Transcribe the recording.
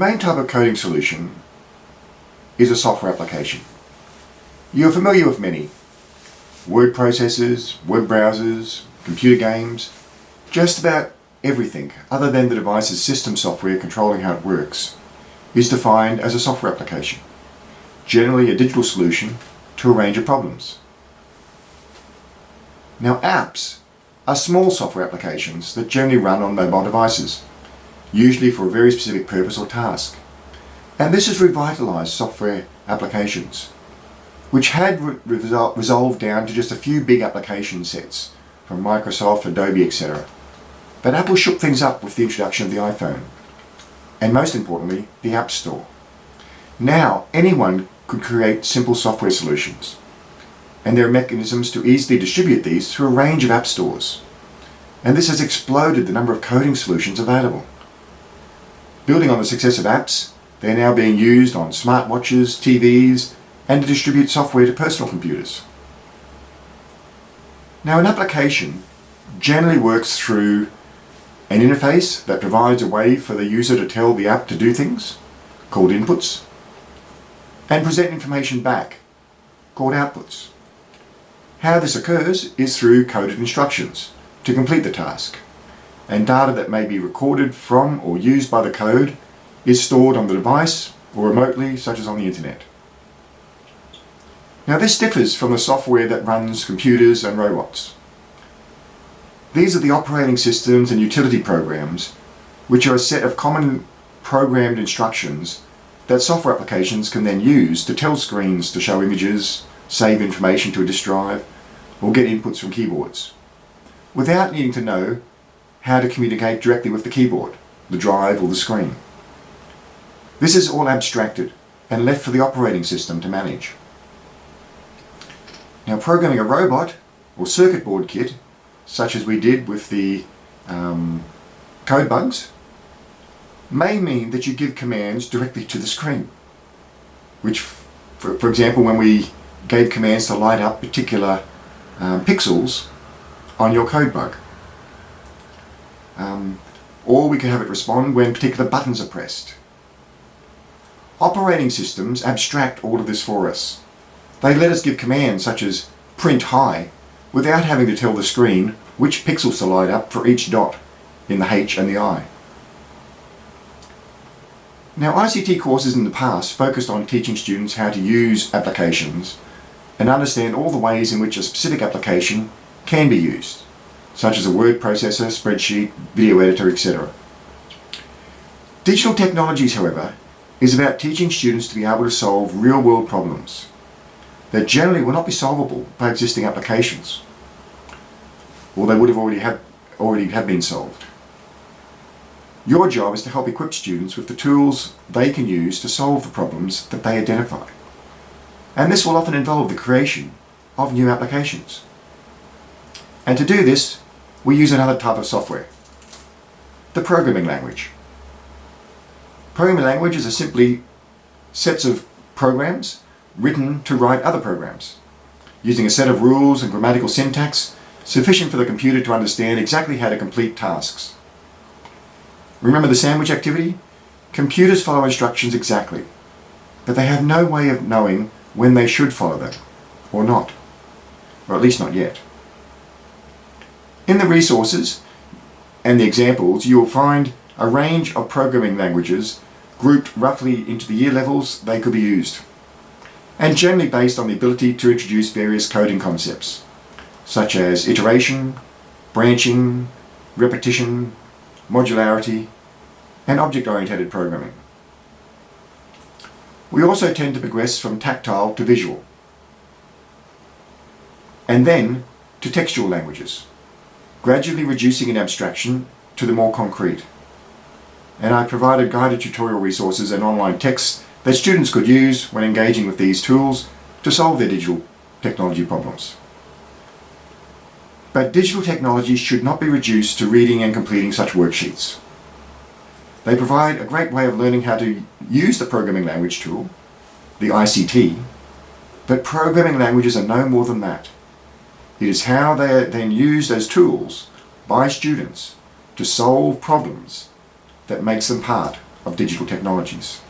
main type of coding solution is a software application. You're familiar with many. Word processors, web browsers, computer games, just about everything other than the device's system software controlling how it works is defined as a software application, generally a digital solution to a range of problems. Now apps are small software applications that generally run on mobile devices, usually for a very specific purpose or task. And this has revitalised software applications, which had re resol resolved down to just a few big application sets from Microsoft, Adobe, etc. But Apple shook things up with the introduction of the iPhone, and most importantly, the App Store. Now, anyone could create simple software solutions, and there are mechanisms to easily distribute these through a range of app stores. And this has exploded the number of coding solutions available. Building on the success of apps, they're now being used on smartwatches, TVs, and to distribute software to personal computers. Now an application generally works through an interface that provides a way for the user to tell the app to do things, called inputs, and present information back, called outputs. How this occurs is through coded instructions to complete the task, and data that may be recorded from or used by the code is stored on the device or remotely, such as on the internet. Now this differs from the software that runs computers and robots. These are the operating systems and utility programs, which are a set of common programmed instructions that software applications can then use to tell screens to show images, save information to a disk drive, or get inputs from keyboards, without needing to know how to communicate directly with the keyboard, the drive or the screen. This is all abstracted and left for the operating system to manage. Now programming a robot or circuit board kit, such as we did with the um, CodeBugs, may mean that you give commands directly to the screen. Which, for, for example, when we gave commands to light up particular um, pixels on your CodeBug. Um, or we can have it respond when particular buttons are pressed. Operating systems abstract all of this for us they let us give commands such as print hi without having to tell the screen which pixels to light up for each dot in the H and the I. Now ICT courses in the past focused on teaching students how to use applications and understand all the ways in which a specific application can be used, such as a word processor, spreadsheet, video editor, etc. Digital technologies, however, is about teaching students to be able to solve real-world problems that generally will not be solvable by existing applications, or they would have already have, already have been solved. Your job is to help equip students with the tools they can use to solve the problems that they identify. And this will often involve the creation of new applications. And to do this, we use another type of software, the programming language. Programming languages are simply sets of programs written to write other programs, using a set of rules and grammatical syntax sufficient for the computer to understand exactly how to complete tasks. Remember the sandwich activity? Computers follow instructions exactly, but they have no way of knowing when they should follow them, or not, or at least not yet. In the resources and the examples, you will find a range of programming languages grouped roughly into the year levels they could be used and generally based on the ability to introduce various coding concepts, such as iteration, branching, repetition, modularity, and object-oriented programming. We also tend to progress from tactile to visual, and then to textual languages, gradually reducing an abstraction to the more concrete. And I provided guided tutorial resources and online texts that students could use when engaging with these tools to solve their digital technology problems. But digital technologies should not be reduced to reading and completing such worksheets. They provide a great way of learning how to use the programming language tool, the ICT, but programming languages are no more than that. It is how they are then used as tools by students to solve problems that makes them part of digital technologies.